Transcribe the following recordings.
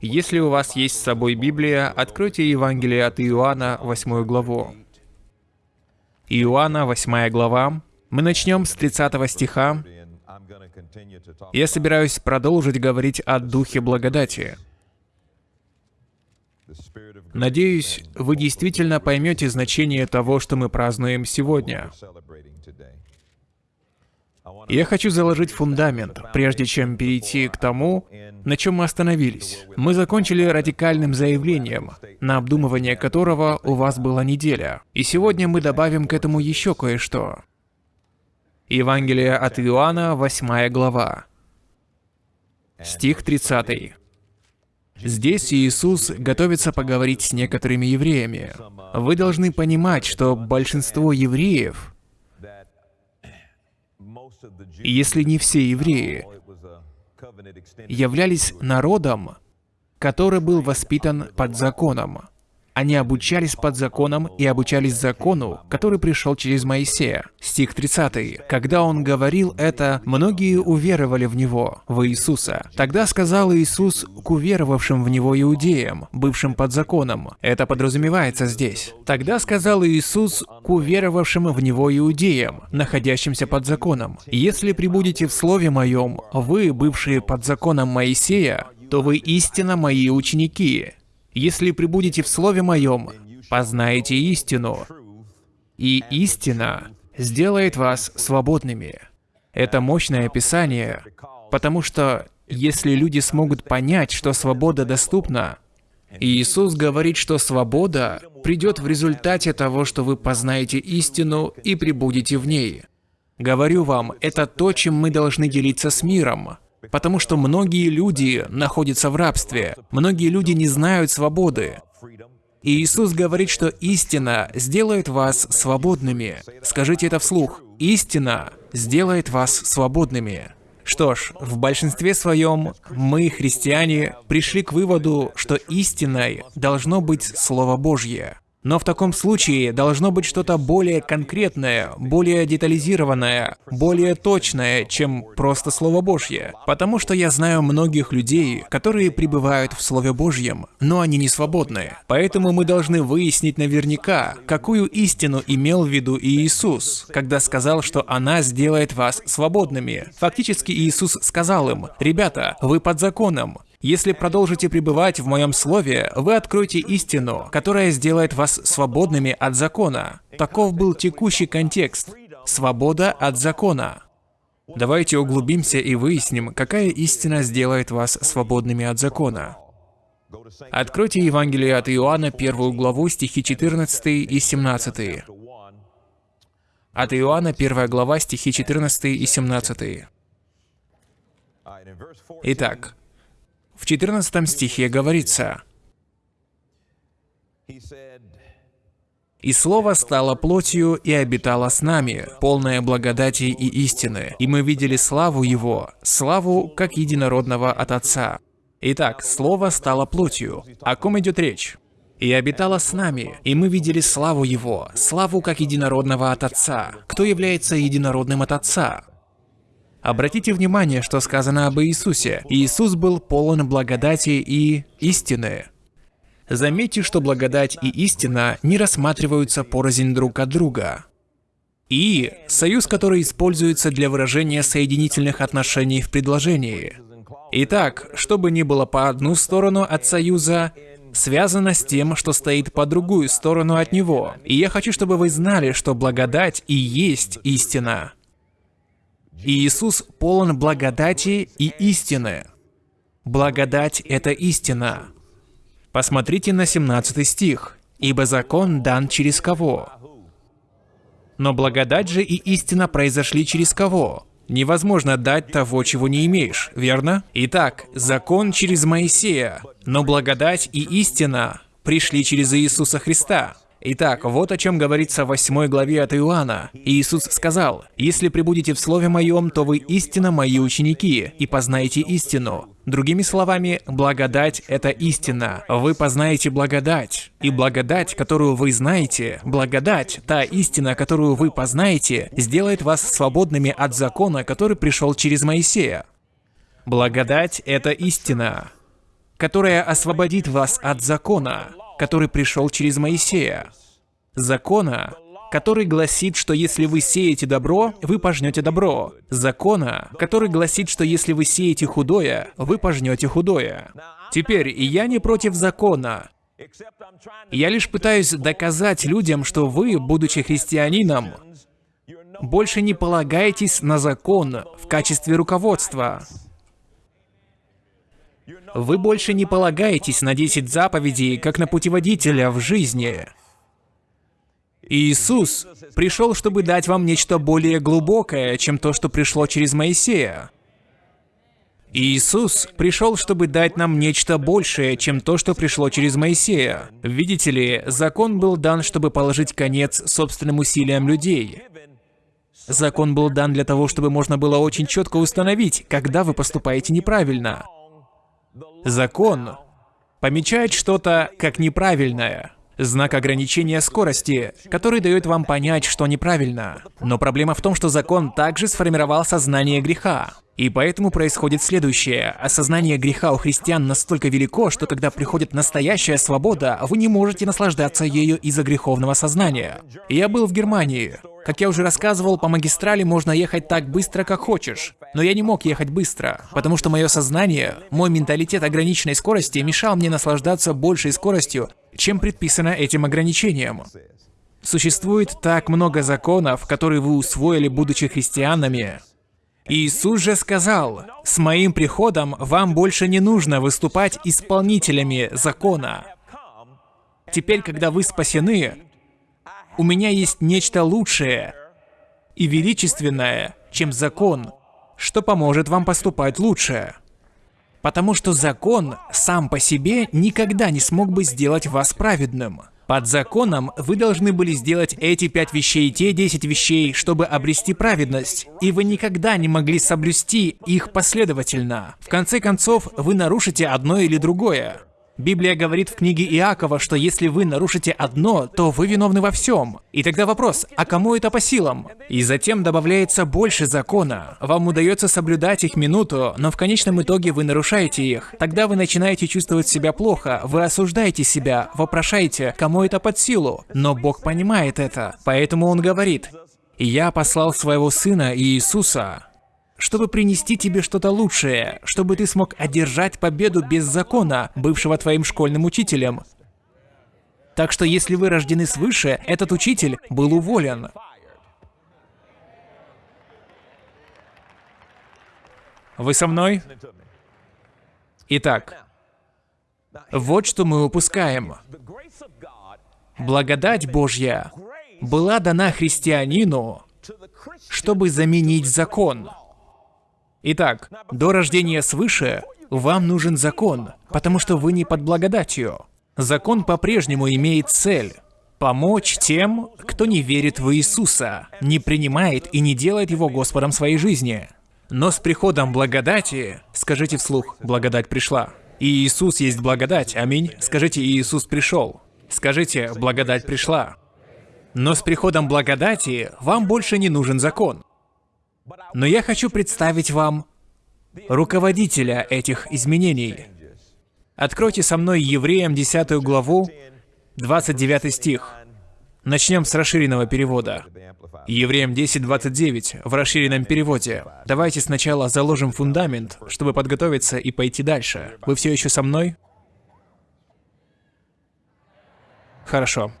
Если у вас есть с собой Библия, откройте Евангелие от Иоанна, 8 главу. Иоанна, 8 глава. Мы начнем с 30 стиха. Я собираюсь продолжить говорить о Духе Благодати. Надеюсь, вы действительно поймете значение того, что мы празднуем сегодня. Я хочу заложить фундамент, прежде чем перейти к тому, на чем мы остановились. Мы закончили радикальным заявлением, на обдумывание которого у вас была неделя. И сегодня мы добавим к этому еще кое-что. Евангелие от Иоанна, 8 глава. Стих 30. Здесь Иисус готовится поговорить с некоторыми евреями. Вы должны понимать, что большинство евреев если не все евреи, являлись народом, который был воспитан под законом. Они обучались под законом и обучались закону, который пришел через Моисея. Стих 30. Когда он говорил это, многие уверовали в него, в Иисуса. Тогда сказал Иисус к уверовавшим в него иудеям, бывшим под законом. Это подразумевается здесь. Тогда сказал Иисус к уверовавшим в него иудеям, находящимся под законом. Если прибудете в Слове Моем, вы, бывшие под законом Моисея, то вы истинно мои ученики, если прибудете в Слове Моем, познаете истину, и истина сделает вас свободными. Это мощное описание, потому что если люди смогут понять, что свобода доступна, Иисус говорит, что свобода придет в результате того, что вы познаете истину и прибудете в ней. Говорю вам, это то, чем мы должны делиться с миром. Потому что многие люди находятся в рабстве, многие люди не знают свободы. И Иисус говорит, что истина сделает вас свободными. Скажите это вслух. Истина сделает вас свободными. Что ж, в большинстве своем мы, христиане, пришли к выводу, что истиной должно быть Слово Божье. Но в таком случае должно быть что-то более конкретное, более детализированное, более точное, чем просто Слово Божье. Потому что я знаю многих людей, которые пребывают в Слове Божьем, но они не свободны. Поэтому мы должны выяснить наверняка, какую истину имел в виду Иисус, когда сказал, что она сделает вас свободными. Фактически Иисус сказал им, «Ребята, вы под законом, если продолжите пребывать в моем слове, вы откроете истину, которая сделает вас свободными от закона. Таков был текущий контекст. Свобода от закона. Давайте углубимся и выясним, какая истина сделает вас свободными от закона. Откройте Евангелие от Иоанна, первую главу, стихи 14 и 17. От Иоанна, первая глава, стихи 14 и 17. Итак, в 14 стихе говорится, «И Слово стало плотью и обитало с нами, полное благодати и истины, и мы видели славу Его, славу как единородного от Отца». Итак, Слово стало плотью. О ком идет речь? «И обитало с нами, и мы видели славу Его, славу как единородного от Отца». Кто является единородным от Отца? Обратите внимание, что сказано об Иисусе. Иисус был полон благодати и истины. Заметьте, что благодать и истина не рассматриваются порознь друг от друга. И – союз, который используется для выражения соединительных отношений в предложении. Итак, что бы ни было по одну сторону от союза, связано с тем, что стоит по другую сторону от него. И я хочу, чтобы вы знали, что благодать и есть истина. И Иисус полон благодати и истины. Благодать — это истина. Посмотрите на 17 стих. «Ибо закон дан через кого?» Но благодать же и истина произошли через кого? Невозможно дать того, чего не имеешь, верно? Итак, закон через Моисея, но благодать и истина пришли через Иисуса Христа. Итак, вот о чем говорится в 8 главе от Иоанна. Иисус сказал, «Если пребудете в Слове Моем, то вы истинно Мои ученики, и познаете истину». Другими словами, благодать — это истина. Вы познаете благодать. И благодать, которую вы знаете, благодать, та истина, которую вы познаете, сделает вас свободными от закона, который пришел через Моисея. Благодать — это истина. которая освободит вас от закона, который пришел через Моисея. Закона, который гласит, что если вы сеете добро, вы пожнете добро. Закона, который гласит, что если вы сеете худое, вы пожнете худое. Теперь, я не против закона. Я лишь пытаюсь доказать людям, что вы, будучи христианином, больше не полагаетесь на закон в качестве руководства. Вы больше не полагаетесь на 10 заповедей, как на путеводителя в жизни. Иисус пришел, чтобы дать вам нечто более глубокое, чем то, что пришло через Моисея. Иисус пришел, чтобы дать нам нечто большее, чем то, что пришло через Моисея. Видите ли, закон был дан, чтобы положить конец собственным усилиям людей. Закон был дан для того, чтобы можно было очень четко установить, когда вы поступаете неправильно. Закон помечает что-то как неправильное. Знак ограничения скорости, который дает вам понять, что неправильно. Но проблема в том, что закон также сформировал сознание греха. И поэтому происходит следующее. Осознание греха у христиан настолько велико, что когда приходит настоящая свобода, вы не можете наслаждаться ею из-за греховного сознания. Я был в Германии. Как я уже рассказывал, по магистрали можно ехать так быстро, как хочешь. Но я не мог ехать быстро, потому что мое сознание, мой менталитет ограниченной скорости мешал мне наслаждаться большей скоростью, чем предписано этим ограничением. Существует так много законов, которые вы усвоили, будучи христианами. Иисус же сказал, «С моим приходом вам больше не нужно выступать исполнителями закона». Теперь, когда вы спасены, у меня есть нечто лучшее и величественное, чем закон, что поможет вам поступать лучше. Потому что закон сам по себе никогда не смог бы сделать вас праведным. Под законом вы должны были сделать эти пять вещей, те десять вещей, чтобы обрести праведность, и вы никогда не могли соблюсти их последовательно. В конце концов, вы нарушите одно или другое. Библия говорит в книге Иакова, что если вы нарушите одно, то вы виновны во всем. И тогда вопрос, а кому это по силам? И затем добавляется больше закона. Вам удается соблюдать их минуту, но в конечном итоге вы нарушаете их. Тогда вы начинаете чувствовать себя плохо, вы осуждаете себя, вопрошаете, кому это под силу. Но Бог понимает это, поэтому Он говорит, «Я послал своего Сына Иисуса, чтобы принести тебе что-то лучшее, чтобы ты смог одержать победу без закона, бывшего твоим школьным учителем. Так что если вы рождены свыше, этот учитель был уволен. Вы со мной? Итак, вот что мы упускаем. Благодать Божья была дана христианину, чтобы заменить закон. Итак, до рождения свыше вам нужен закон, потому что вы не под благодатью. Закон по-прежнему имеет цель помочь тем, кто не верит в Иисуса, не принимает и не делает Его Господом своей жизни. Но с приходом благодати, скажите вслух, благодать пришла. И Иисус есть благодать, аминь. Скажите, Иисус пришел. Скажите, благодать пришла. Но с приходом благодати вам больше не нужен закон. Но я хочу представить вам руководителя этих изменений. Откройте со мной Евреям 10 главу, 29 стих. Начнем с расширенного перевода. Евреям 10.29 в расширенном переводе. Давайте сначала заложим фундамент, чтобы подготовиться и пойти дальше. Вы все еще со мной? Хорошо.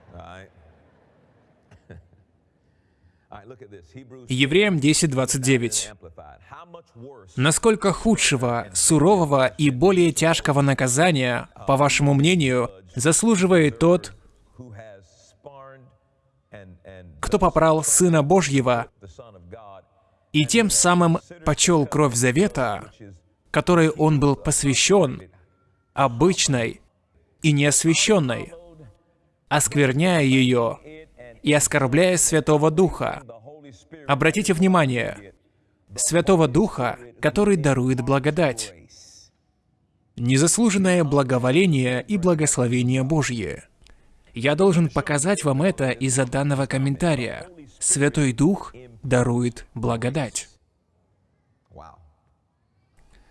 Евреям 10.29. Насколько худшего, сурового и более тяжкого наказания, по вашему мнению, заслуживает тот, кто попрал Сына Божьего и тем самым почел кровь завета, которой он был посвящен, обычной и неосвященной, оскверняя ее и оскорбляя Святого Духа. Обратите внимание, Святого Духа, который дарует благодать. Незаслуженное благоволение и благословение Божье. Я должен показать вам это из-за данного комментария. Святой Дух дарует благодать.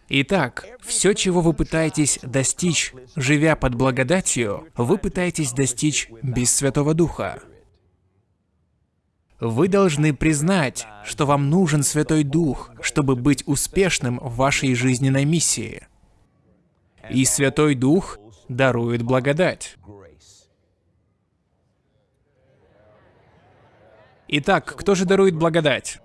Итак, все, чего вы пытаетесь достичь, живя под благодатью, вы пытаетесь достичь без Святого Духа. Вы должны признать, что вам нужен Святой Дух, чтобы быть успешным в вашей жизненной миссии. И Святой Дух дарует благодать. Итак, кто же дарует благодать?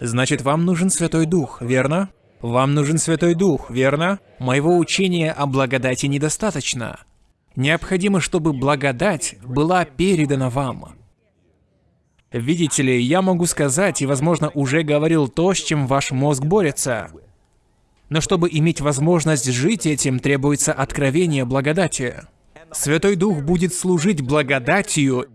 Значит, вам нужен Святой Дух, верно? Вам нужен Святой Дух, верно? Моего учения о благодати недостаточно. Необходимо, чтобы благодать была передана вам. Видите ли, я могу сказать, и, возможно, уже говорил то, с чем ваш мозг борется. Но чтобы иметь возможность жить этим, требуется откровение благодати. Святой Дух будет служить благодатью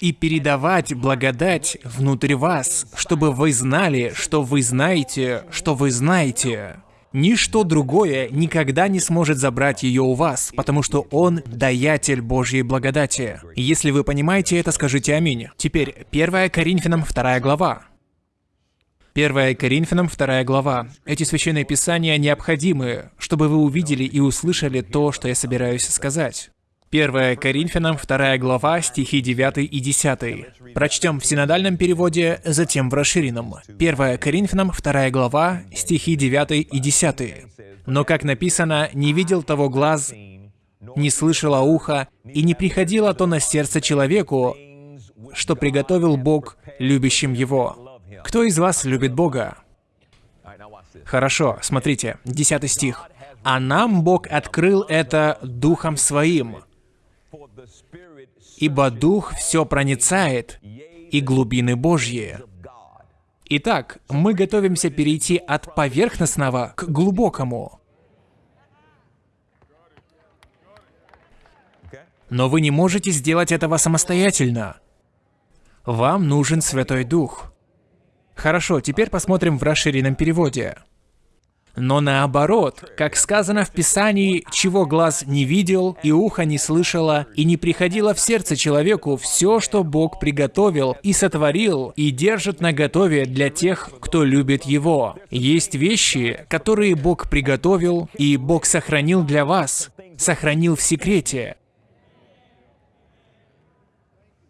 и передавать благодать внутрь вас, чтобы вы знали, что вы знаете, что вы знаете. Ничто другое никогда не сможет забрать ее у вас, потому что Он – даятель Божьей благодати. Если вы понимаете это, скажите аминь. Теперь 1 Коринфянам 2 глава. 1 Коринфянам 2 глава. Эти священные писания необходимы, чтобы вы увидели и услышали то, что я собираюсь сказать. 1 Коринфянам 2 глава, стихи 9 и 10. Прочтем в синодальном переводе, затем в расширенном. 1 Коринфянам 2 глава, стихи 9 и 10. «Но, как написано, не видел того глаз, не слышало ухо, и не приходило то на сердце человеку, что приготовил Бог любящим Его». Кто из вас любит Бога? Хорошо, смотрите, 10 стих. «А нам Бог открыл это Духом Своим, ибо Дух все проницает, и глубины Божьи. Итак, мы готовимся перейти от поверхностного к глубокому. Но вы не можете сделать этого самостоятельно. Вам нужен Святой Дух. Хорошо, теперь посмотрим в расширенном переводе. Но наоборот, как сказано в Писании, чего глаз не видел, и ухо не слышало, и не приходило в сердце человеку все, что Бог приготовил и сотворил, и держит на готове для тех, кто любит Его. Есть вещи, которые Бог приготовил, и Бог сохранил для вас, сохранил в секрете.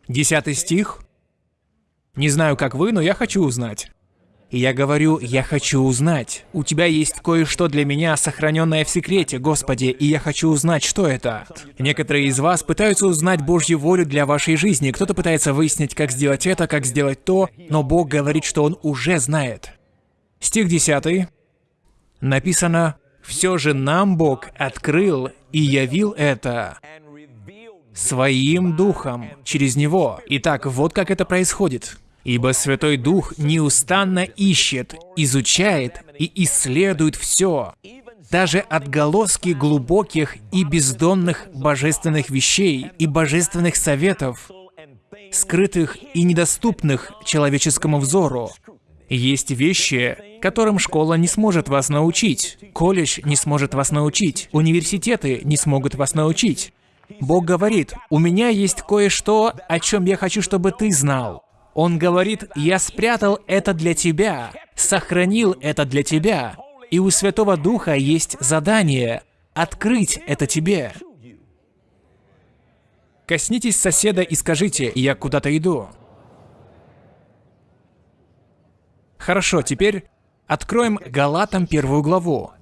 Десятый стих. Не знаю, как вы, но я хочу узнать. И я говорю, я хочу узнать. У тебя есть кое-что для меня, сохраненное в секрете, Господи, и я хочу узнать, что это. Некоторые из вас пытаются узнать Божью волю для вашей жизни. Кто-то пытается выяснить, как сделать это, как сделать то, но Бог говорит, что Он уже знает. Стих 10. Написано, «Все же нам Бог открыл и явил это своим духом через Него». Итак, вот как это происходит. Ибо Святой Дух неустанно ищет, изучает и исследует все, даже отголоски глубоких и бездонных божественных вещей и божественных советов, скрытых и недоступных человеческому взору. Есть вещи, которым школа не сможет вас научить, колледж не сможет вас научить, университеты не смогут вас научить. Бог говорит, у меня есть кое-что, о чем я хочу, чтобы ты знал. Он говорит, «Я спрятал это для тебя, сохранил это для тебя». И у Святого Духа есть задание открыть это тебе. Коснитесь соседа и скажите, «Я куда-то иду». Хорошо, теперь откроем Галатам первую главу.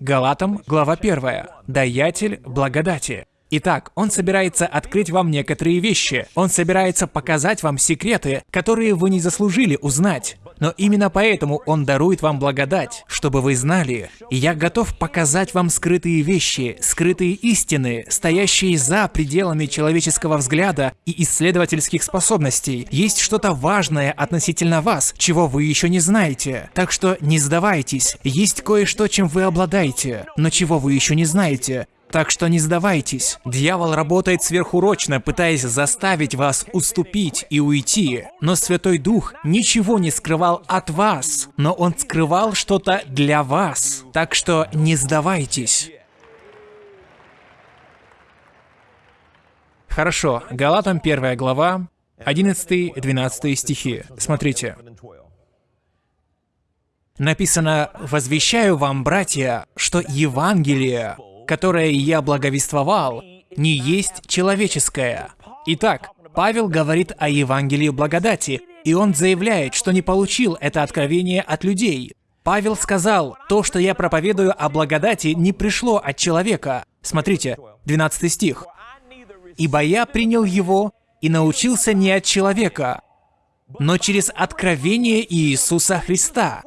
Галатам, глава первая. Даятель благодати. Итак, он собирается открыть вам некоторые вещи. Он собирается показать вам секреты, которые вы не заслужили узнать. Но именно поэтому Он дарует вам благодать, чтобы вы знали. Я готов показать вам скрытые вещи, скрытые истины, стоящие за пределами человеческого взгляда и исследовательских способностей. Есть что-то важное относительно вас, чего вы еще не знаете. Так что не сдавайтесь. Есть кое-что, чем вы обладаете, но чего вы еще не знаете. Так что не сдавайтесь. Дьявол работает сверхурочно, пытаясь заставить вас уступить и уйти. Но Святой Дух ничего не скрывал от вас, но Он скрывал что-то для вас. Так что не сдавайтесь. Хорошо, Галатам 1 глава, 11-12 стихи. Смотрите. Написано «Возвещаю вам, братья, что Евангелие, которое я благовествовал, не есть человеческое». Итак, Павел говорит о Евангелии благодати, и он заявляет, что не получил это откровение от людей. Павел сказал, то, что я проповедую о благодати, не пришло от человека. Смотрите, 12 стих. «Ибо я принял его и научился не от человека, но через откровение Иисуса Христа».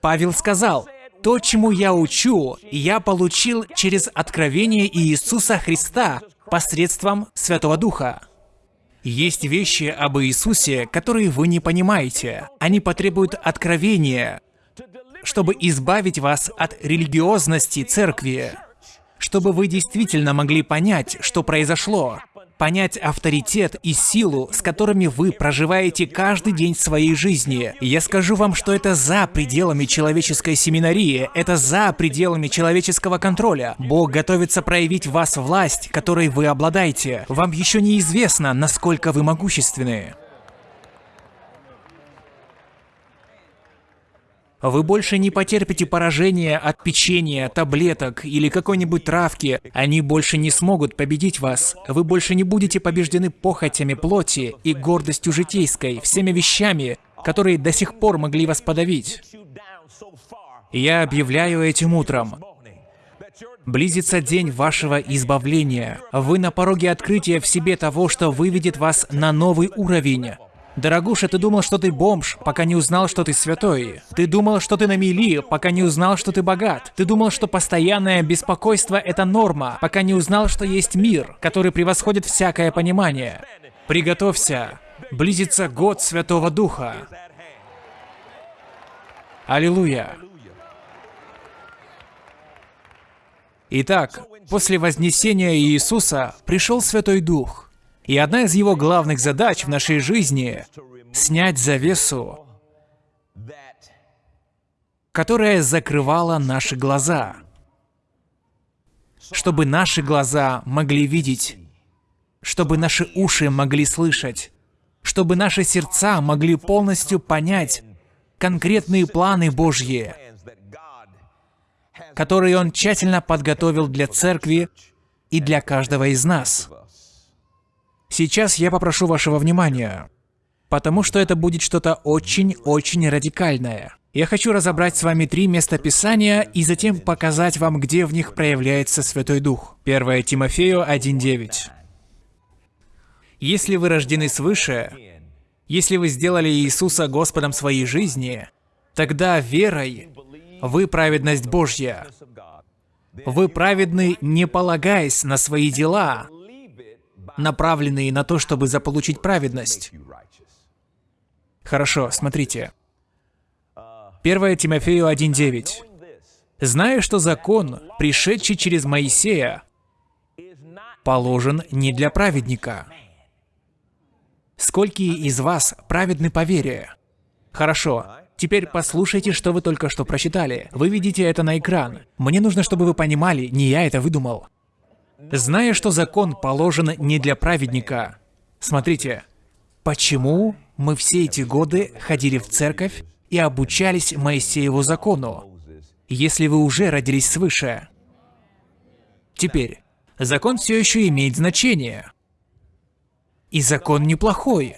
Павел сказал, «То, чему я учу, я получил через откровение Иисуса Христа посредством Святого Духа». Есть вещи об Иисусе, которые вы не понимаете. Они потребуют откровения, чтобы избавить вас от религиозности церкви, чтобы вы действительно могли понять, что произошло, понять авторитет и силу, с которыми вы проживаете каждый день своей жизни. Я скажу вам, что это за пределами человеческой семинарии, это за пределами человеческого контроля. Бог готовится проявить в вас власть, которой вы обладаете. Вам еще неизвестно, насколько вы могущественны. Вы больше не потерпите поражения от печенья, таблеток или какой-нибудь травки. Они больше не смогут победить вас. Вы больше не будете побеждены похотями плоти и гордостью житейской, всеми вещами, которые до сих пор могли вас подавить. Я объявляю этим утром. Близится день вашего избавления. Вы на пороге открытия в себе того, что выведет вас на новый уровень. Дорогуша, ты думал, что ты бомж, пока не узнал, что ты святой. Ты думал, что ты на мели, пока не узнал, что ты богат. Ты думал, что постоянное беспокойство – это норма, пока не узнал, что есть мир, который превосходит всякое понимание. Приготовься. Близится год Святого Духа. Аллилуйя. Итак, после вознесения Иисуса пришел Святой Дух – и одна из его главных задач в нашей жизни — снять завесу, которая закрывала наши глаза, чтобы наши глаза могли видеть, чтобы наши уши могли слышать, чтобы наши сердца могли полностью понять конкретные планы Божьи, которые Он тщательно подготовил для церкви и для каждого из нас. Сейчас я попрошу вашего внимания, потому что это будет что-то очень-очень радикальное. Я хочу разобрать с вами три места Писания и затем показать вам, где в них проявляется Святой Дух. 1 Тимофею 1.9. Если вы рождены свыше, если вы сделали Иисуса Господом своей жизни, тогда верой вы праведность Божья. Вы праведны, не полагаясь на свои дела, направленные на то, чтобы заполучить праведность. Хорошо, смотрите. 1 Тимофею 1.9. «Зная, что закон, пришедший через Моисея, положен не для праведника». Сколько из вас праведны по вере? Хорошо, теперь послушайте, что вы только что прочитали. Вы видите это на экран. Мне нужно, чтобы вы понимали, не я это выдумал зная, что закон положен не для праведника. Смотрите, почему мы все эти годы ходили в церковь и обучались Моисееву закону, если вы уже родились свыше? Теперь, закон все еще имеет значение. И закон неплохой.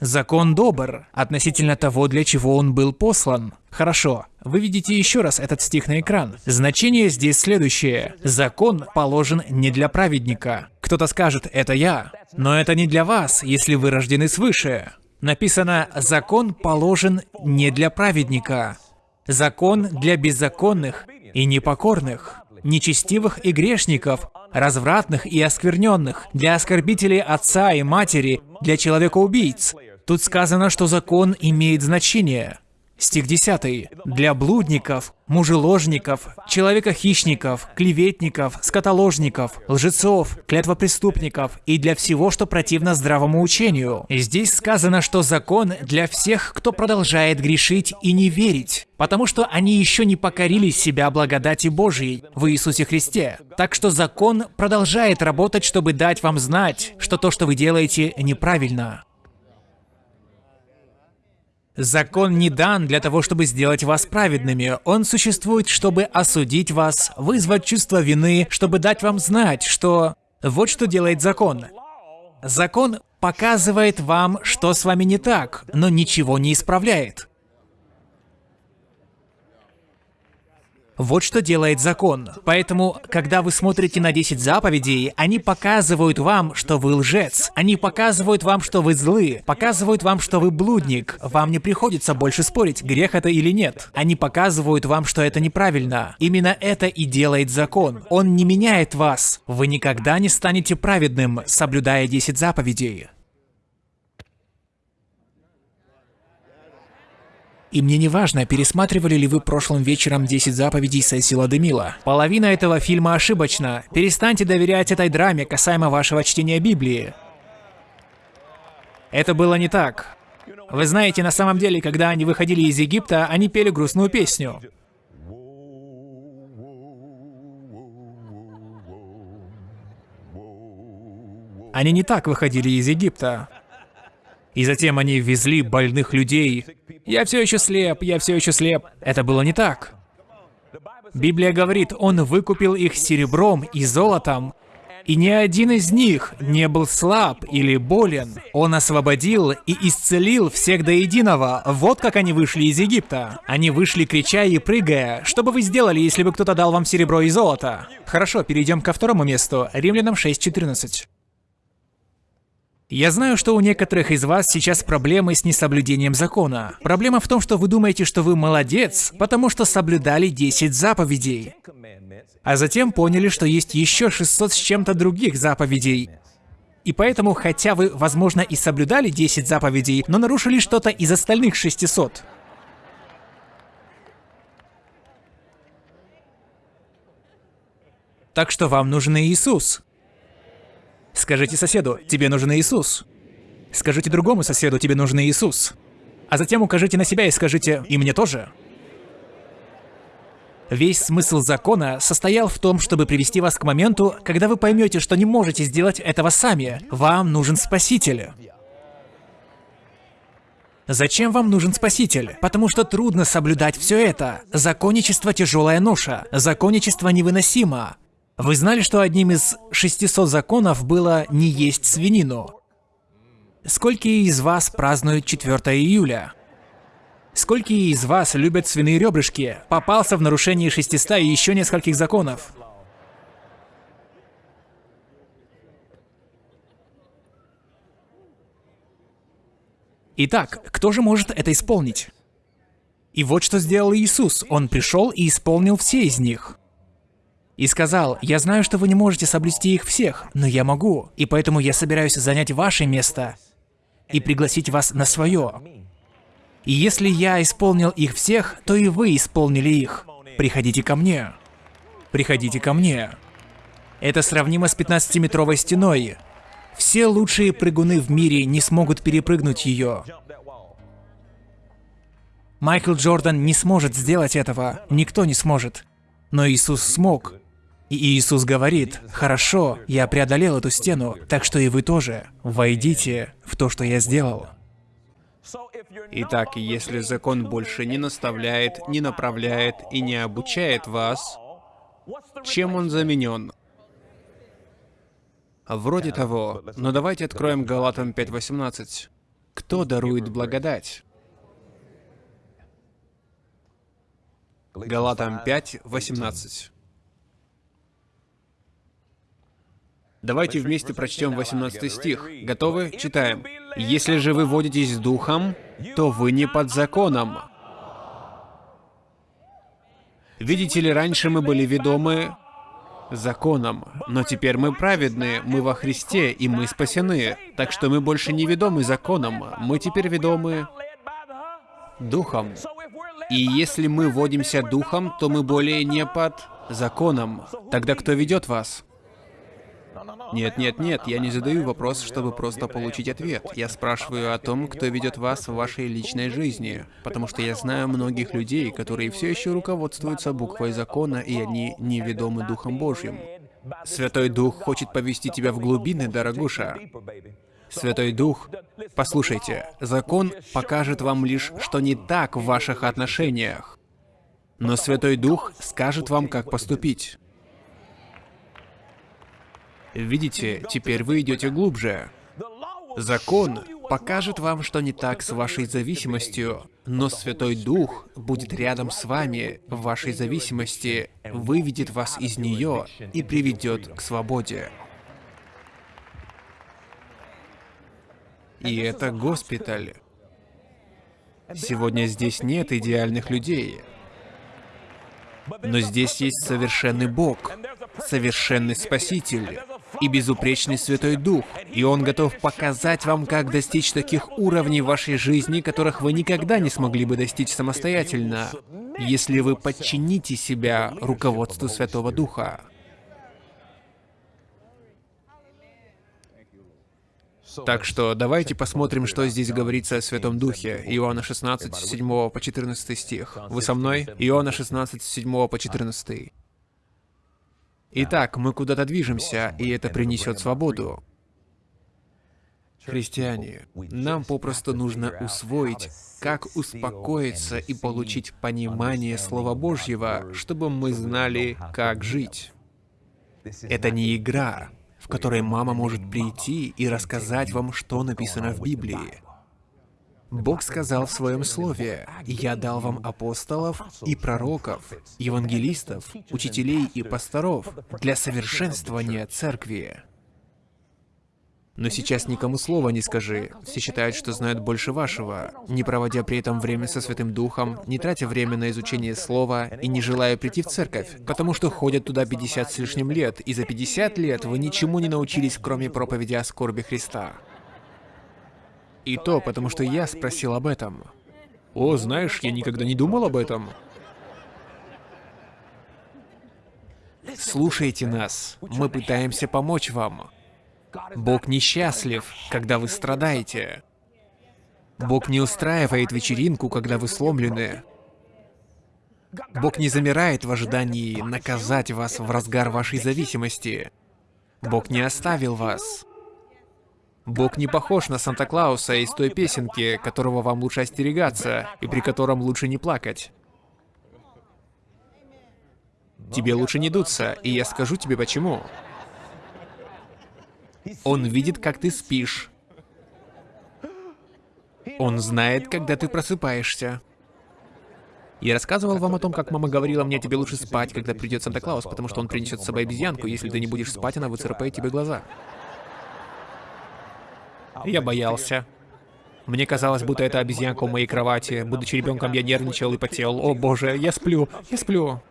Закон добр относительно того, для чего он был послан. Хорошо, вы видите еще раз этот стих на экран. Значение здесь следующее. Закон положен не для праведника. Кто-то скажет, это я. Но это не для вас, если вы рождены свыше. Написано, закон положен не для праведника. Закон для беззаконных и непокорных, нечестивых и грешников, развратных и оскверненных, для оскорбителей отца и матери, для человека-убийц, Тут сказано, что закон имеет значение. Стих 10. «Для блудников, мужеложников, человека-хищников, клеветников, скотоложников, лжецов, клятвопреступников и для всего, что противно здравому учению». Здесь сказано, что закон для всех, кто продолжает грешить и не верить, потому что они еще не покорили себя благодати Божьей в Иисусе Христе. Так что закон продолжает работать, чтобы дать вам знать, что то, что вы делаете, неправильно. Закон не дан для того, чтобы сделать вас праведными. Он существует, чтобы осудить вас, вызвать чувство вины, чтобы дать вам знать, что... Вот что делает закон. Закон показывает вам, что с вами не так, но ничего не исправляет. Вот что делает закон. Поэтому, когда вы смотрите на 10 заповедей, они показывают вам, что вы лжец. Они показывают вам, что вы злы. Показывают вам, что вы блудник. Вам не приходится больше спорить, грех это или нет. Они показывают вам, что это неправильно. Именно это и делает закон. Он не меняет вас. Вы никогда не станете праведным, соблюдая 10 заповедей. И мне не важно, пересматривали ли вы прошлым вечером 10 заповедей Сесила Демила. Половина этого фильма ошибочна. Перестаньте доверять этой драме касаемо вашего чтения Библии. Это было не так. Вы знаете, на самом деле, когда они выходили из Египта, они пели грустную песню. Они не так выходили из Египта. И затем они везли больных людей. Я все еще слеп, я все еще слеп. Это было не так. Библия говорит, он выкупил их серебром и золотом, и ни один из них не был слаб или болен. Он освободил и исцелил всех до единого. Вот как они вышли из Египта. Они вышли, крича и прыгая. Что бы вы сделали, если бы кто-то дал вам серебро и золото? Хорошо, перейдем ко второму месту. Римлянам 6.14. Я знаю, что у некоторых из вас сейчас проблемы с несоблюдением закона. Проблема в том, что вы думаете, что вы молодец, потому что соблюдали 10 заповедей. А затем поняли, что есть еще 600 с чем-то других заповедей. И поэтому, хотя вы, возможно, и соблюдали 10 заповедей, но нарушили что-то из остальных 600. Так что вам нужен Иисус. Скажите соседу, тебе нужен Иисус. Скажите другому соседу, тебе нужен Иисус. А затем укажите на себя и скажите, и мне тоже. Весь смысл закона состоял в том, чтобы привести вас к моменту, когда вы поймете, что не можете сделать этого сами. Вам нужен Спаситель. Зачем вам нужен Спаситель? Потому что трудно соблюдать все это. Законничество – тяжелая ноша. Законничество невыносимо. Вы знали, что одним из 600 законов было не есть свинину? Сколько из вас празднуют 4 июля? Сколько из вас любят свиные ребрышки? Попался в нарушение 600 и еще нескольких законов. Итак, кто же может это исполнить? И вот что сделал Иисус. Он пришел и исполнил все из них и сказал, «Я знаю, что вы не можете соблюсти их всех, но я могу, и поэтому я собираюсь занять ваше место и пригласить вас на свое. И если я исполнил их всех, то и вы исполнили их. Приходите ко мне. Приходите ко мне». Это сравнимо с 15-метровой стеной. Все лучшие прыгуны в мире не смогут перепрыгнуть ее. Майкл Джордан не сможет сделать этого, никто не сможет. Но Иисус смог. И Иисус говорит, «Хорошо, я преодолел эту стену, так что и вы тоже. Войдите в то, что я сделал». Итак, если закон больше не наставляет, не направляет и не обучает вас, чем он заменен? Вроде того, но давайте откроем Галатам 5.18. Кто дарует благодать? Галатам 5.18. Давайте вместе прочтем 18 стих. Готовы? Читаем. «Если же вы водитесь духом, то вы не под законом». Видите ли, раньше мы были ведомы законом, но теперь мы праведны, мы во Христе, и мы спасены. Так что мы больше не ведомы законом, мы теперь ведомы духом. И если мы водимся духом, то мы более не под законом. Тогда кто ведет вас? Нет, нет, нет, я не задаю вопрос, чтобы просто получить ответ. Я спрашиваю о том, кто ведет вас в вашей личной жизни. Потому что я знаю многих людей, которые все еще руководствуются буквой закона, и они неведомы Духом Божьим. Святой Дух хочет повести тебя в глубины, дорогуша. Святой Дух, послушайте, закон покажет вам лишь, что не так в ваших отношениях. Но Святой Дух скажет вам, как поступить. Видите, теперь вы идете глубже. Закон покажет вам, что не так с вашей зависимостью, но Святой Дух будет рядом с вами в вашей зависимости, выведет вас из нее и приведет к свободе. И это госпиталь. Сегодня здесь нет идеальных людей. Но здесь есть совершенный Бог, совершенный Спаситель и безупречный Святой Дух. И Он готов показать вам, как достичь таких уровней вашей жизни, которых вы никогда не смогли бы достичь самостоятельно, если вы подчините себя руководству Святого Духа. Так что давайте посмотрим, что здесь говорится о Святом Духе. Иоанна 16, 7 по 14 стих. Вы со мной? Иоанна 16, 7 по 14. Итак, мы куда-то движемся, и это принесет свободу. Христиане, нам попросту нужно усвоить, как успокоиться и получить понимание Слова Божьего, чтобы мы знали, как жить. Это не игра, в которой мама может прийти и рассказать вам, что написано в Библии. Бог сказал в Своем Слове, «Я дал вам апостолов и пророков, евангелистов, учителей и пасторов для совершенствования церкви». Но сейчас никому слова не скажи. Все считают, что знают больше вашего, не проводя при этом время со Святым Духом, не тратя время на изучение слова и не желая прийти в церковь, потому что ходят туда 50 с лишним лет, и за 50 лет вы ничему не научились, кроме проповеди о скорби Христа. И то, потому что я спросил об этом. О, знаешь, я никогда не думал об этом. Слушайте нас. Мы пытаемся помочь вам. Бог несчастлив, когда вы страдаете. Бог не устраивает вечеринку, когда вы сломлены. Бог не замирает в ожидании наказать вас в разгар вашей зависимости. Бог не оставил вас. Бог не похож на Санта-Клауса из той песенки, которого вам лучше остерегаться, и при котором лучше не плакать. Тебе лучше не дуться, и я скажу тебе почему. Он видит, как ты спишь. Он знает, когда ты просыпаешься. Я рассказывал вам о том, как мама говорила мне, тебе лучше спать, когда придет Санта-Клаус, потому что он принесет с собой обезьянку, если ты не будешь спать, она выцарапает тебе глаза. Я боялся. Мне казалось, будто это обезьянка у моей кровати. Будучи ребенком, я нервничал и потел. О боже, я сплю, я сплю.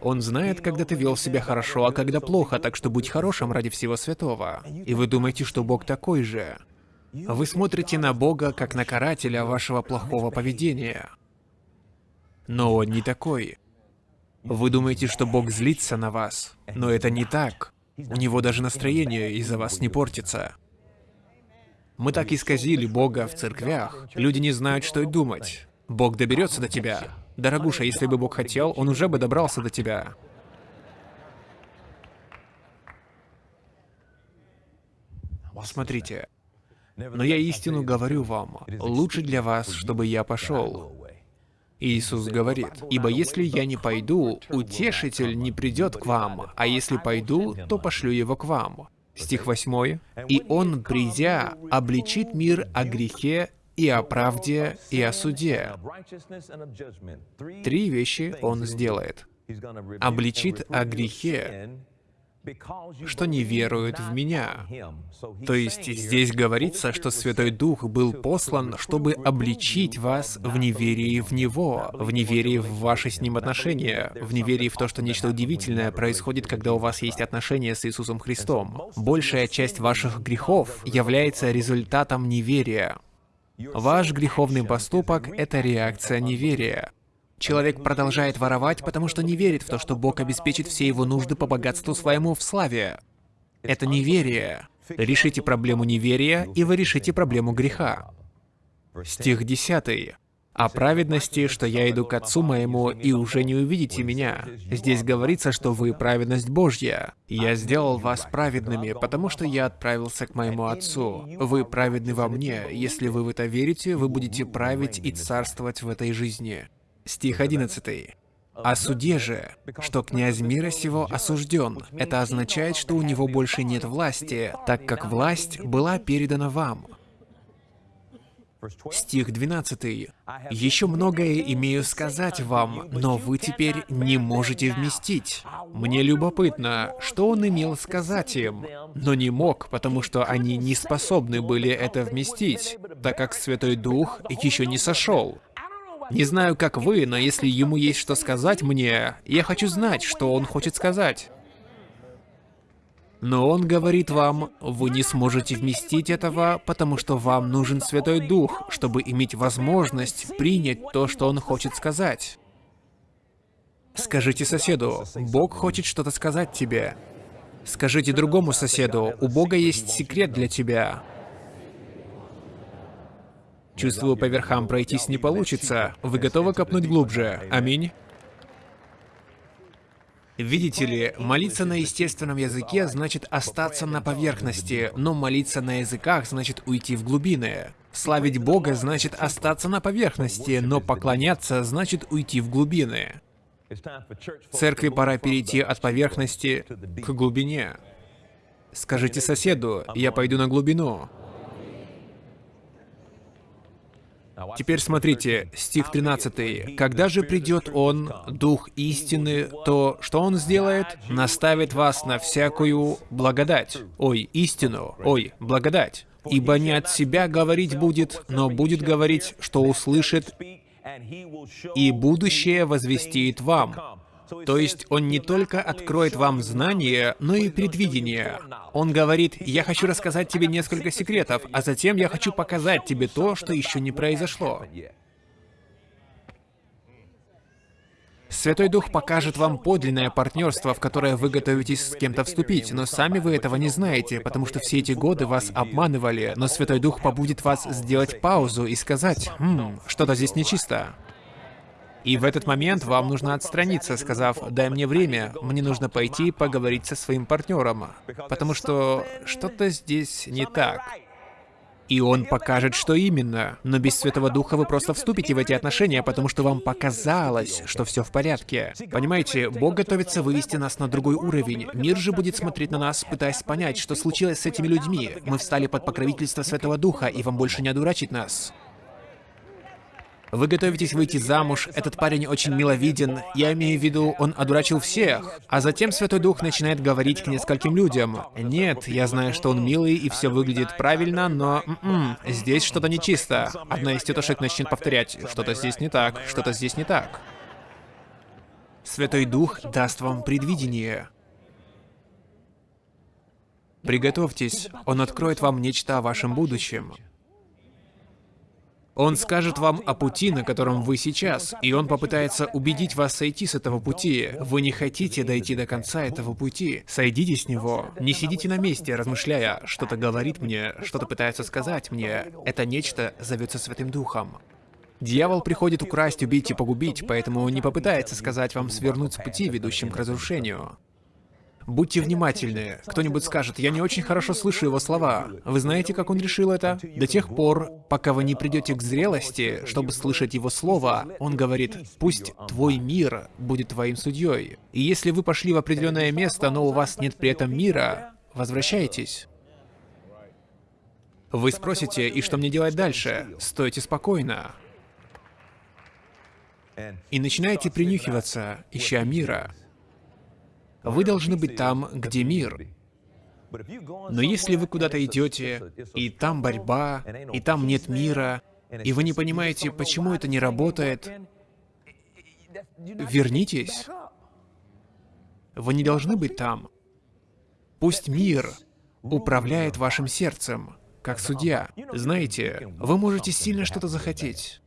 Он знает, когда ты вел себя хорошо, а когда плохо, так что будь хорошим ради всего святого. И вы думаете, что Бог такой же. Вы смотрите на Бога, как на карателя вашего плохого поведения. Но Он не такой. Вы думаете, что Бог злится на вас, но это не так. У него даже настроение из-за вас не портится. Мы так исказили Бога в церквях. Люди не знают, что и думать. Бог доберется до тебя. Дорогуша, если бы Бог хотел, Он уже бы добрался до тебя. Смотрите. Но я истину говорю вам, лучше для вас, чтобы я пошел. Иисус говорит, «Ибо если я не пойду, утешитель не придет к вам, а если пойду, то пошлю его к вам». Стих 8. «И он, придя, обличит мир о грехе и о правде, и о суде. Три вещи он сделает. Обличит о грехе, что не веруют в меня. То есть здесь говорится, что Святой Дух был послан, чтобы обличить вас в неверии в Него, в неверии в ваши с Ним отношения, в неверии в то, что нечто удивительное происходит, когда у вас есть отношения с Иисусом Христом. Большая часть ваших грехов является результатом неверия. Ваш греховный поступок — это реакция неверия. Человек продолжает воровать, потому что не верит в то, что Бог обеспечит все его нужды по богатству своему в славе. Это неверие. Решите проблему неверия, и вы решите проблему греха. Стих 10. о праведности, что я иду к Отцу моему, и уже не увидите меня. Здесь говорится, что вы праведность Божья. Я сделал вас праведными, потому что я отправился к моему Отцу. Вы праведны во мне. Если вы в это верите, вы будете править и царствовать в этой жизни. Стих 11. О суде же, что князь мира сего осужден. Это означает, что у него больше нет власти, так как власть была передана вам. Стих 12. «Еще многое имею сказать вам, но вы теперь не можете вместить. Мне любопытно, что он имел сказать им, но не мог, потому что они не способны были это вместить, так как Святой Дух еще не сошел. Не знаю, как вы, но если ему есть что сказать мне, я хочу знать, что он хочет сказать. Но он говорит вам, вы не сможете вместить этого, потому что вам нужен Святой Дух, чтобы иметь возможность принять то, что он хочет сказать. Скажите соседу, Бог хочет что-то сказать тебе. Скажите другому соседу, у Бога есть секрет для тебя. Чувствую, по верхам пройтись не получится. Вы готовы копнуть глубже? Аминь. Видите ли, молиться на естественном языке значит остаться на поверхности, но молиться на языках значит уйти в глубины. Славить Бога значит остаться на поверхности, но поклоняться значит уйти в глубины. Церкви пора перейти от поверхности к глубине. Скажите соседу, я пойду на глубину. Теперь смотрите, стих 13. «Когда же придет Он, Дух истины, то что Он сделает? Наставит вас на всякую благодать». Ой, истину. Ой, благодать. «Ибо не от себя говорить будет, но будет говорить, что услышит, и будущее возвестит вам». То есть он не только откроет вам знания, но и предвидение. Он говорит, я хочу рассказать тебе несколько секретов, а затем я хочу показать тебе то, что еще не произошло. Святой Дух покажет вам подлинное партнерство, в которое вы готовитесь с кем-то вступить, но сами вы этого не знаете, потому что все эти годы вас обманывали, но Святой Дух побудет вас сделать паузу и сказать, «Хм, что-то здесь нечисто». И в этот момент вам нужно отстраниться, сказав, дай мне время, мне нужно пойти поговорить со своим партнером, потому что что-то здесь не так. И он покажет, что именно. Но без Святого Духа вы просто вступите в эти отношения, потому что вам показалось, что все в порядке. Понимаете, Бог готовится вывести нас на другой уровень. Мир же будет смотреть на нас, пытаясь понять, что случилось с этими людьми. Мы встали под покровительство Святого Духа, и вам больше не одурачить нас. Вы готовитесь выйти замуж, этот парень очень миловиден, я имею в виду, он одурачил всех. А затем Святой Дух начинает говорить к нескольким людям. Нет, я знаю, что он милый и все выглядит правильно, но м м-м, -м, здесь что-то нечисто. Одна из тетушек начнет повторять, что-то здесь не так, что-то здесь не так. Святой Дух даст вам предвидение. Приготовьтесь, Он откроет вам нечто о вашем будущем. Он скажет вам о пути, на котором вы сейчас, и он попытается убедить вас сойти с этого пути. Вы не хотите дойти до конца этого пути. Сойдите с него. Не сидите на месте, размышляя, что-то говорит мне, что-то пытается сказать мне. Это нечто зовется Святым Духом. Дьявол приходит украсть, убить и погубить, поэтому не попытается сказать вам свернуть с пути, ведущим к разрушению. Будьте внимательны. Кто-нибудь скажет, я не очень хорошо слышу его слова. Вы знаете, как он решил это? До тех пор, пока вы не придете к зрелости, чтобы слышать его слово, он говорит, пусть твой мир будет твоим судьей. И если вы пошли в определенное место, но у вас нет при этом мира, возвращайтесь. Вы спросите, и что мне делать дальше? Стойте спокойно. И начинайте принюхиваться, ища мира. Вы должны быть там, где мир. Но если вы куда-то идете, и там борьба, и там нет мира, и вы не понимаете, почему это не работает, вернитесь. Вы не должны быть там. Пусть мир управляет вашим сердцем, как судья. Знаете, вы можете сильно что-то захотеть.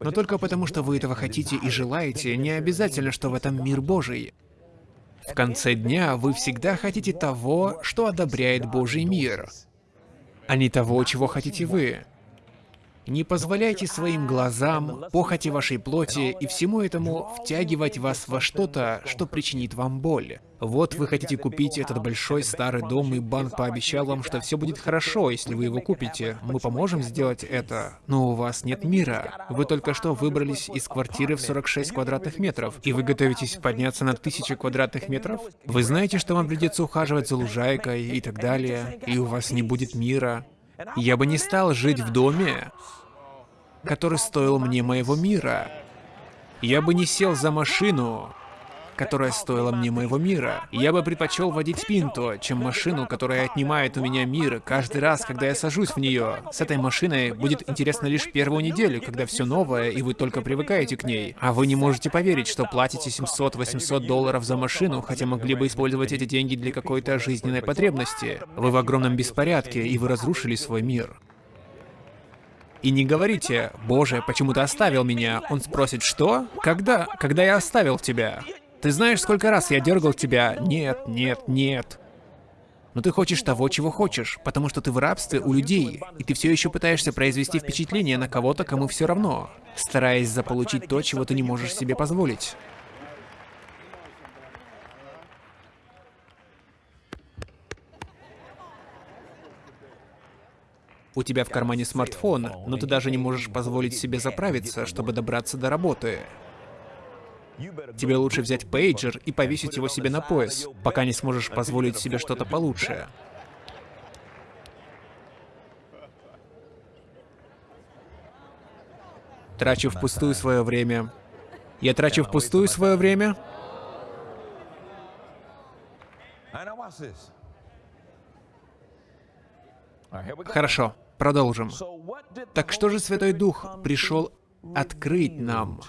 Но только потому, что вы этого хотите и желаете, не обязательно, что в этом мир Божий. В конце дня вы всегда хотите того, что одобряет Божий мир, а не того, чего хотите вы. Не позволяйте своим глазам, похоти вашей плоти и всему этому втягивать вас во что-то, что причинит вам боль. Вот вы хотите купить этот большой старый дом, и банк пообещал вам, что все будет хорошо, если вы его купите. Мы поможем сделать это, но у вас нет мира. Вы только что выбрались из квартиры в 46 квадратных метров, и вы готовитесь подняться на тысячи квадратных метров? Вы знаете, что вам придется ухаживать за лужайкой и так далее, и у вас не будет мира. Я бы не стал жить в доме, который стоил мне моего мира. Я бы не сел за машину, которая стоила мне моего мира. Я бы предпочел водить Пинто, чем машину, которая отнимает у меня мир каждый раз, когда я сажусь в нее. С этой машиной будет интересно лишь первую неделю, когда все новое, и вы только привыкаете к ней. А вы не можете поверить, что платите 700-800 долларов за машину, хотя могли бы использовать эти деньги для какой-то жизненной потребности. Вы в огромном беспорядке, и вы разрушили свой мир. И не говорите, «Боже, почему ты оставил меня?» Он спросит, «Что? Когда? Когда я оставил тебя?» Ты знаешь, сколько раз я дергал тебя? Нет, нет, нет. Но ты хочешь того, чего хочешь, потому что ты в рабстве у людей, и ты все еще пытаешься произвести впечатление на кого-то, кому все равно, стараясь заполучить то, чего ты не можешь себе позволить. У тебя в кармане смартфон, но ты даже не можешь позволить себе заправиться, чтобы добраться до работы. Тебе лучше взять пейджер и повесить его себе на пояс, пока не сможешь позволить себе что-то получше. Трачу впустую свое время. Я трачу впустую свое время. Хорошо, продолжим. Так что же Святой Дух пришел открыть нам?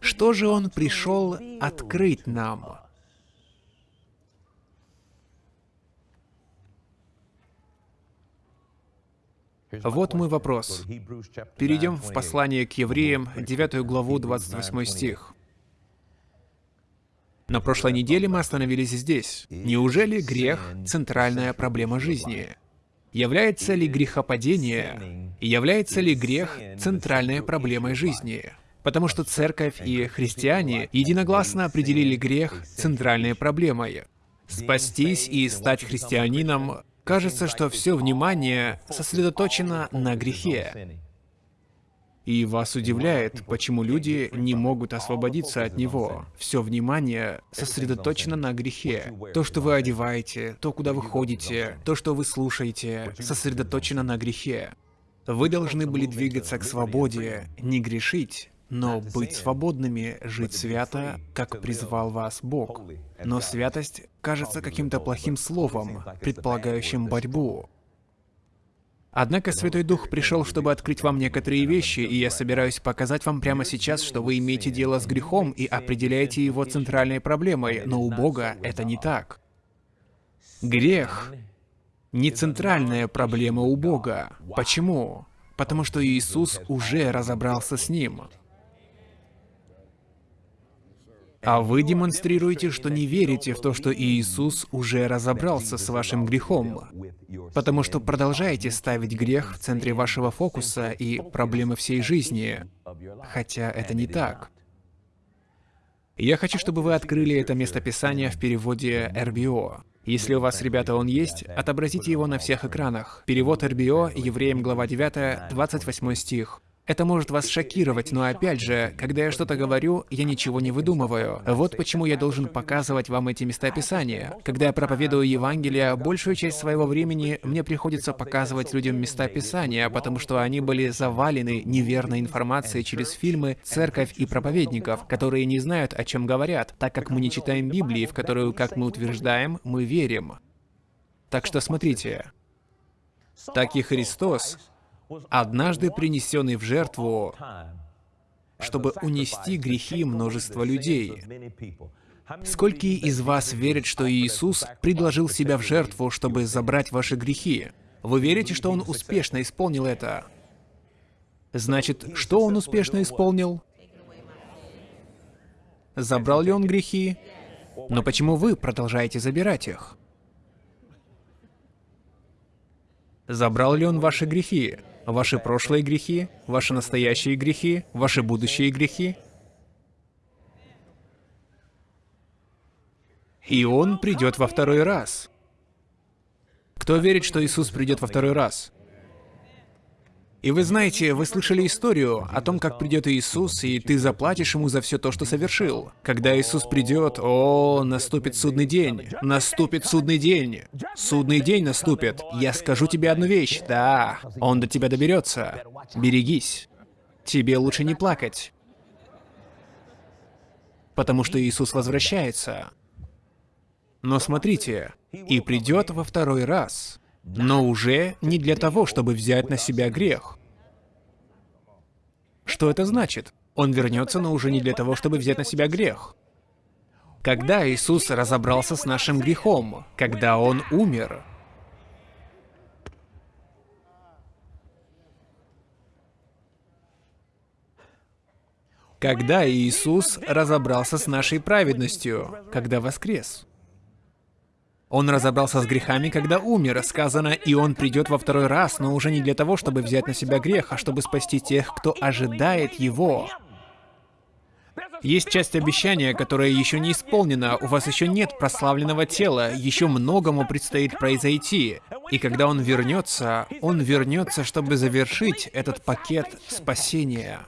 Что же Он пришел открыть нам? Вот мой вопрос. Перейдем в послание к евреям, 9 главу, 28 стих. На прошлой неделе мы остановились здесь. Неужели грех — центральная проблема жизни? Является ли грехопадение, является ли грех центральной проблемой жизни? потому что церковь и христиане единогласно определили грех центральной проблемой. Спастись и стать христианином кажется, что все внимание сосредоточено на грехе. И вас удивляет, почему люди не могут освободиться от него. Все внимание сосредоточено на грехе. То, что вы одеваете, то, куда вы ходите, то, что вы слушаете, сосредоточено на грехе. Вы должны были двигаться к свободе, не грешить, но быть свободными, жить свято, как призвал вас Бог. Но святость кажется каким-то плохим словом, предполагающим борьбу. Однако Святой Дух пришел, чтобы открыть вам некоторые вещи, и я собираюсь показать вам прямо сейчас, что вы имеете дело с грехом и определяете его центральной проблемой, но у Бога это не так. Грех не центральная проблема у Бога. Почему? Потому что Иисус уже разобрался с ним. А вы демонстрируете, что не верите в то, что Иисус уже разобрался с вашим грехом, потому что продолжаете ставить грех в центре вашего фокуса и проблемы всей жизни, хотя это не так. Я хочу, чтобы вы открыли это местописание в переводе РБО. Если у вас, ребята, он есть, отобразите его на всех экранах. Перевод РБО, Евреям глава 9, 28 стих. Это может вас шокировать, но опять же, когда я что-то говорю, я ничего не выдумываю. Вот почему я должен показывать вам эти местописания. Когда я проповедую Евангелие, большую часть своего времени мне приходится показывать людям места Писания, потому что они были завалены неверной информацией через фильмы, церковь и проповедников, которые не знают, о чем говорят, так как мы не читаем Библии, в которую, как мы утверждаем, мы верим. Так что смотрите. Так и Христос однажды принесенный в жертву, чтобы унести грехи множества людей. Сколько из вас верят, что Иисус предложил себя в жертву, чтобы забрать ваши грехи? Вы верите, что Он успешно исполнил это? Значит, что Он успешно исполнил? Забрал ли Он грехи? Но почему вы продолжаете забирать их? Забрал ли Он ваши грехи? Ваши прошлые грехи? Ваши настоящие грехи? Ваши будущие грехи? И Он придет во второй раз. Кто верит, что Иисус придет во второй раз? И вы знаете, вы слышали историю о том, как придет Иисус, и ты заплатишь ему за все то, что совершил. Когда Иисус придет, о, наступит судный день. Наступит судный день. Судный день наступит. Я скажу тебе одну вещь. Да, он до тебя доберется. Берегись. Тебе лучше не плакать. Потому что Иисус возвращается. Но смотрите, и придет во второй раз но уже не для того, чтобы взять на себя грех. Что это значит? Он вернется, но уже не для того, чтобы взять на себя грех. Когда Иисус разобрался с нашим грехом, когда Он умер, когда Иисус разобрался с нашей праведностью, когда воскрес. Он разобрался с грехами, когда умер, сказано, и он придет во второй раз, но уже не для того, чтобы взять на себя грех, а чтобы спасти тех, кто ожидает его. Есть часть обещания, которая еще не исполнена, у вас еще нет прославленного тела, еще многому предстоит произойти. И когда он вернется, он вернется, чтобы завершить этот пакет спасения.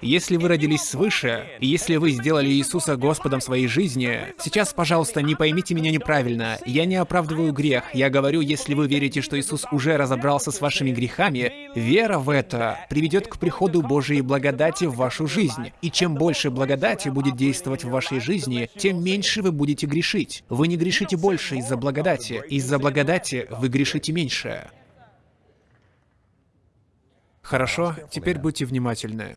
Если вы родились свыше, если вы сделали Иисуса Господом своей жизни, сейчас, пожалуйста, не поймите меня неправильно. Я не оправдываю грех. Я говорю, если вы верите, что Иисус уже разобрался с вашими грехами, вера в это приведет к приходу Божьей благодати в вашу жизнь. И чем больше благодати будет действовать в вашей жизни, тем меньше вы будете грешить. Вы не грешите больше из-за благодати. Из-за благодати вы грешите меньше. Хорошо, теперь будьте внимательны.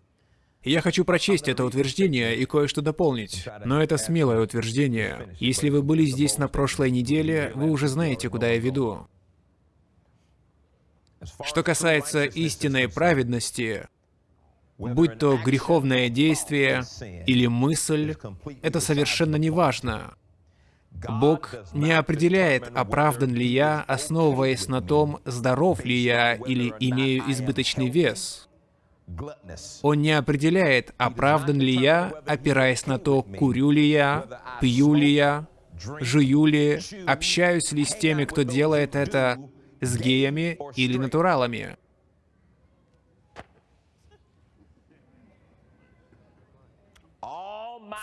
Я хочу прочесть это утверждение и кое-что дополнить. Но это смелое утверждение. Если вы были здесь на прошлой неделе, вы уже знаете, куда я веду. Что касается истинной праведности, будь то греховное действие или мысль, это совершенно не важно. Бог не определяет, оправдан ли я, основываясь на том, здоров ли я или имею избыточный вес. Он не определяет, оправдан ли я, опираясь на то, курю ли я, пью ли я, жую ли, общаюсь ли с теми, кто делает это, с геями или натуралами.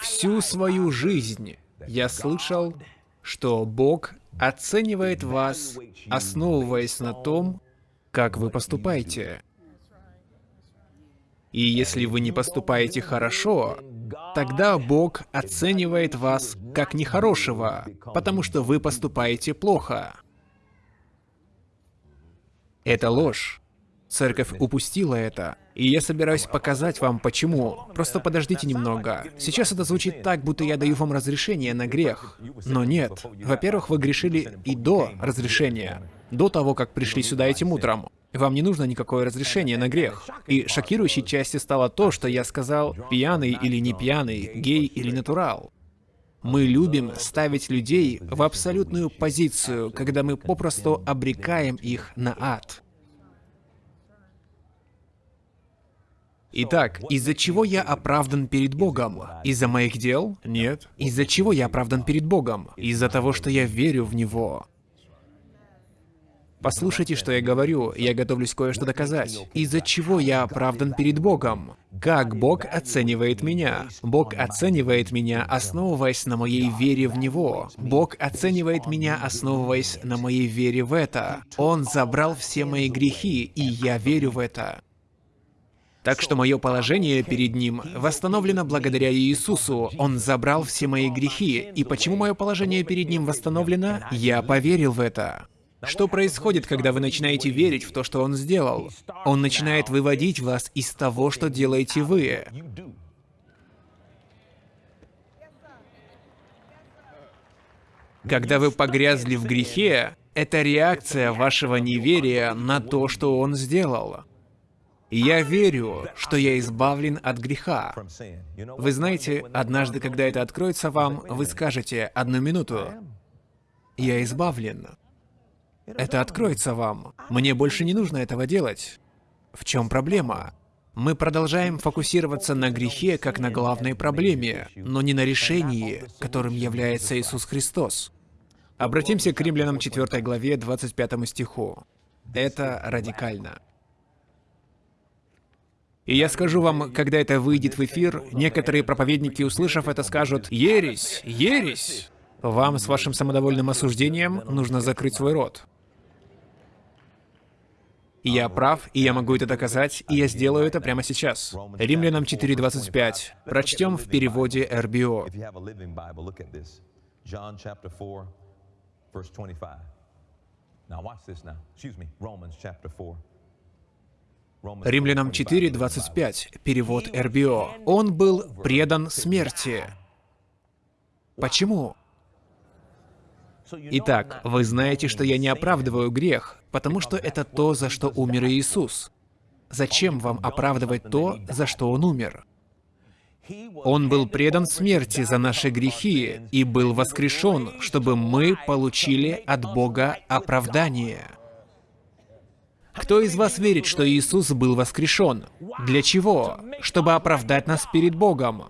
Всю свою жизнь я слышал, что Бог оценивает вас, основываясь на том, как вы поступаете. И если вы не поступаете хорошо, тогда Бог оценивает вас как нехорошего, потому что вы поступаете плохо. Это ложь. Церковь упустила это. И я собираюсь показать вам, почему. Просто подождите немного. Сейчас это звучит так, будто я даю вам разрешение на грех. Но нет. Во-первых, вы грешили и до разрешения. До того, как пришли сюда этим утром. Вам не нужно никакое разрешение на грех. И шокирующей частью стало то, что я сказал пьяный или не пьяный, гей или натурал. Мы любим ставить людей в абсолютную позицию, когда мы попросту обрекаем их на ад. Итак, из-за чего я оправдан перед Богом? Из-за моих дел? Нет. Из-за чего я оправдан перед Богом? Из-за того, что я верю в Него. Послушайте, что я говорю, я готовлюсь кое-что доказать. Из-за чего я оправдан перед Богом? Как Бог оценивает меня? Бог оценивает меня, основываясь на моей вере в Него. Бог оценивает меня, основываясь на моей вере в это. Он забрал все мои грехи, и я верю в это. Так что мое положение перед Ним восстановлено благодаря Иисусу. Он забрал все мои грехи. И почему мое положение перед Ним восстановлено? Я поверил в это. Что происходит, когда вы начинаете верить в то, что Он сделал? Он начинает выводить вас из того, что делаете вы. Когда вы погрязли в грехе, это реакция вашего неверия на то, что Он сделал. Я верю, что я избавлен от греха. Вы знаете, однажды, когда это откроется вам, вы скажете «одну минуту». Я избавлен. Это откроется вам. Мне больше не нужно этого делать. В чем проблема? Мы продолжаем фокусироваться на грехе как на главной проблеме, но не на решении, которым является Иисус Христос. Обратимся к Римлянам 4 главе 25 стиху. Это радикально. И я скажу вам, когда это выйдет в эфир, некоторые проповедники, услышав это, скажут «Ересь! Ересь!» Вам с вашим самодовольным осуждением нужно закрыть свой рот. И я прав, и я могу это доказать, и я сделаю это прямо сейчас. Римлянам 4.25. Прочтем в переводе РБО. Римлянам 4.25. Перевод РБО. Он был предан смерти. Почему? Итак, вы знаете, что я не оправдываю грех, потому что это то, за что умер Иисус. Зачем вам оправдывать то, за что Он умер? Он был предан смерти за наши грехи и был воскрешен, чтобы мы получили от Бога оправдание. Кто из вас верит, что Иисус был воскрешен? Для чего? Чтобы оправдать нас перед Богом.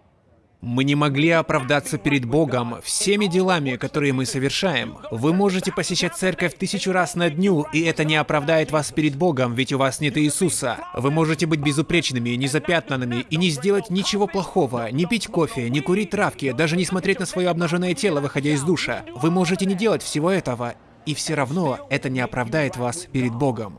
Мы не могли оправдаться перед Богом всеми делами, которые мы совершаем. Вы можете посещать церковь тысячу раз на дню, и это не оправдает вас перед Богом, ведь у вас нет Иисуса. Вы можете быть безупречными, незапятнанными и не сделать ничего плохого, не пить кофе, не курить травки, даже не смотреть на свое обнаженное тело, выходя из душа. Вы можете не делать всего этого, и все равно это не оправдает вас перед Богом.